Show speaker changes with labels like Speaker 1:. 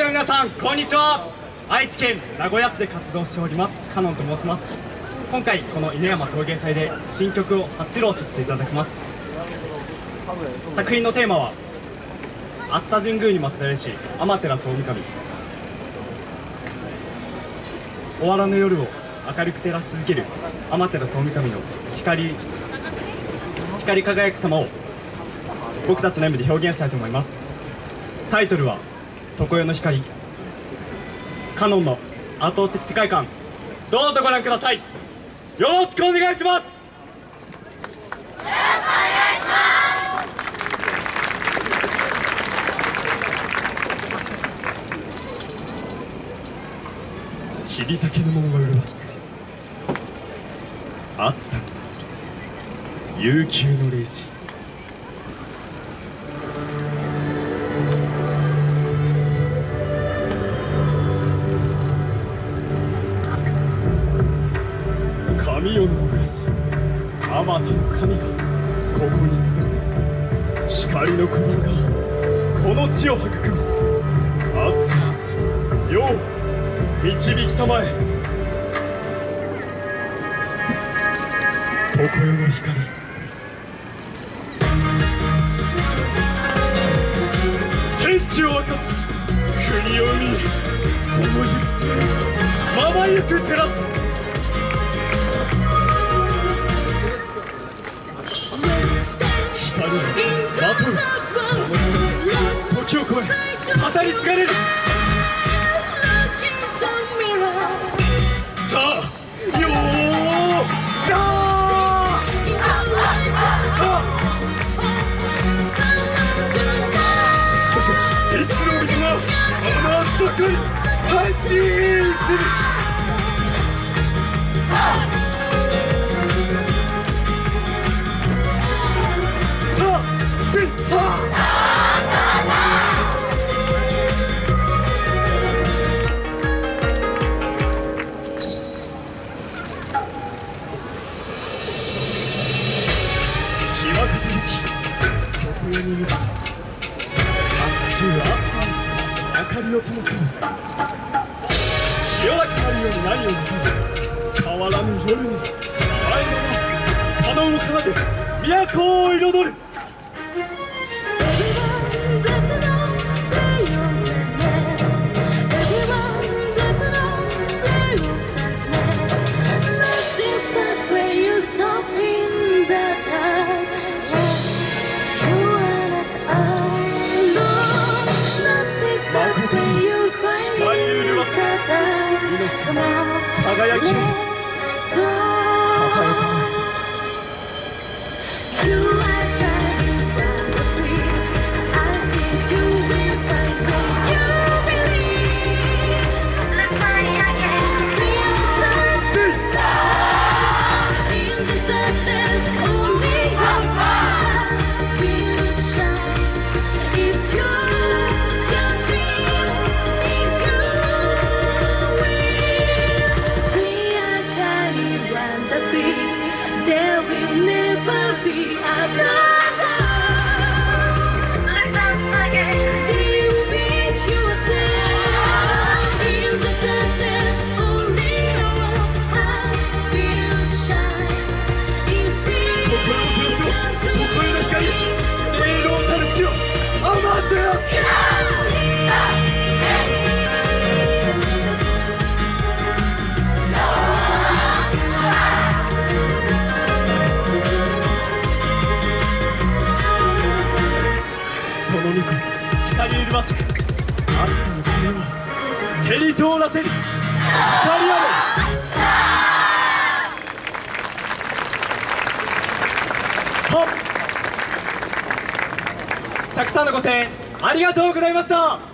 Speaker 1: 者の皆さんこんにちは。愛知県名古屋市で活動しておりますカノンと申します。今回この犬山陶芸祭で新曲を初披露させていただきます。作品のテーマは熱田神宮に祀られし天照大神。終わらぬ夜を明るく照らし続ける天照大神の光光り輝く様を僕たちの演舞で表現したいと思います。タイトルは「常世の光」カノンの圧倒的世界観。どうぞご覧ください。よろしくお願いします。霧竹の門が麗しく熱田の祭り悠久の霊視神代の昔あまたの神がここに集う光の鼓動が。この地を育み熱田世を導きたまえ。常世の光天地を分かち。国を生みその行く末。をまばゆく照らす疲れる。さあよーさあ。さあ。いつの水があの熱さに入ってる宙は明かりを灯す。潮がかなるように何を願う変わらぬ夜に前のカノンを奏で都を彩る。輝き。をき輝き輝き we have 光麗しく熱さの鐘を手に通らせる光あれはったくさんのご声援ありがとうございました。